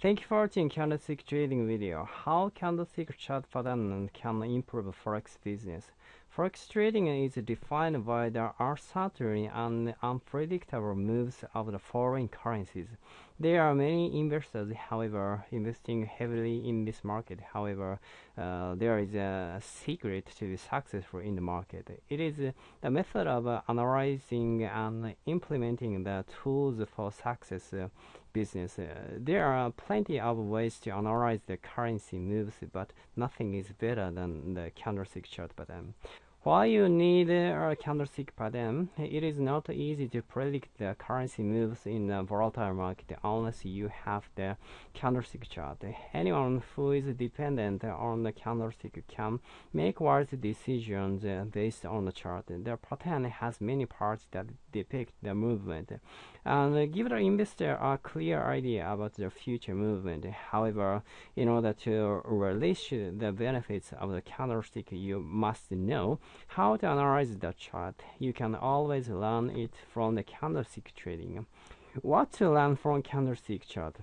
Thank you for watching candlestick trading video. How candlestick chart pattern can improve forex business. Forex trading is defined by the uncertain and unpredictable moves of the foreign currencies. There are many investors, however, investing heavily in this market. However, uh, there is a secret to be successful in the market. It is the method of analyzing and implementing the tools for success uh, business. Uh, there are plenty of ways to analyze the currency moves, but nothing is better than the candlestick chart pattern. While you need a candlestick pattern, it is not easy to predict the currency moves in a volatile market unless you have the candlestick chart. Anyone who is dependent on the candlestick can make wise decisions based on the chart. The pattern has many parts that depict the movement and give the investor a clear idea about the future movement. However, in order to relish the benefits of the candlestick, you must know how to analyze the chart. You can always learn it from the candlestick trading. What to learn from candlestick chart?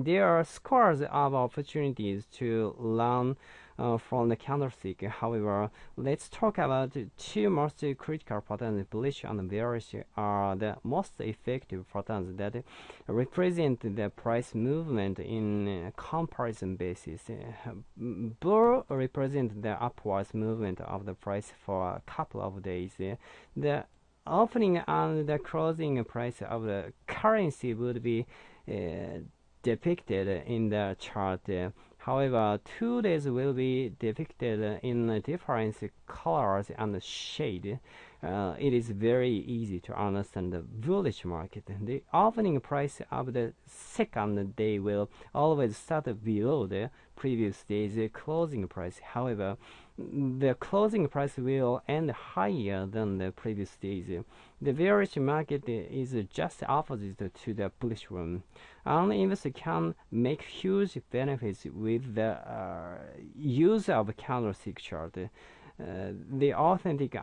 There are scores of opportunities to learn uh, from the candlestick. However, let's talk about two most critical patterns. Bullish and bearish are the most effective patterns that represent the price movement in comparison basis. Bull represent the upwards movement of the price for a couple of days. The opening and the closing price of the currency would be uh, depicted in the chart. However, two days will be depicted in different colors and shade. Uh, it is very easy to understand the bullish market. The opening price of the second day will always start below the previous day's closing price. However, the closing price will end higher than the previous days. The bearish market is just opposite to the bullish one. An investor can make huge benefits with the uh, use of candlestick chart. Uh, the authentic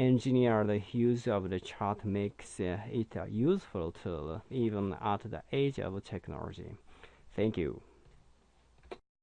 and engineered use of the chart makes it a useful tool even at the age of technology. Thank you.